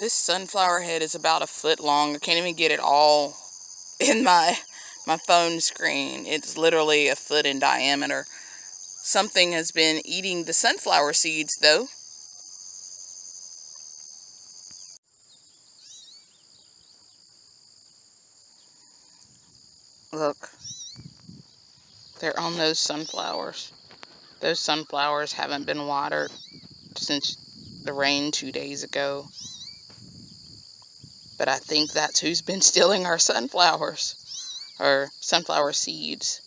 This sunflower head is about a foot long. I can't even get it all in my my phone screen. It's literally a foot in diameter. Something has been eating the sunflower seeds though. Look. They're on those sunflowers. Those sunflowers haven't been watered since the rain two days ago. But I think that's who's been stealing our sunflowers. Or sunflower seeds.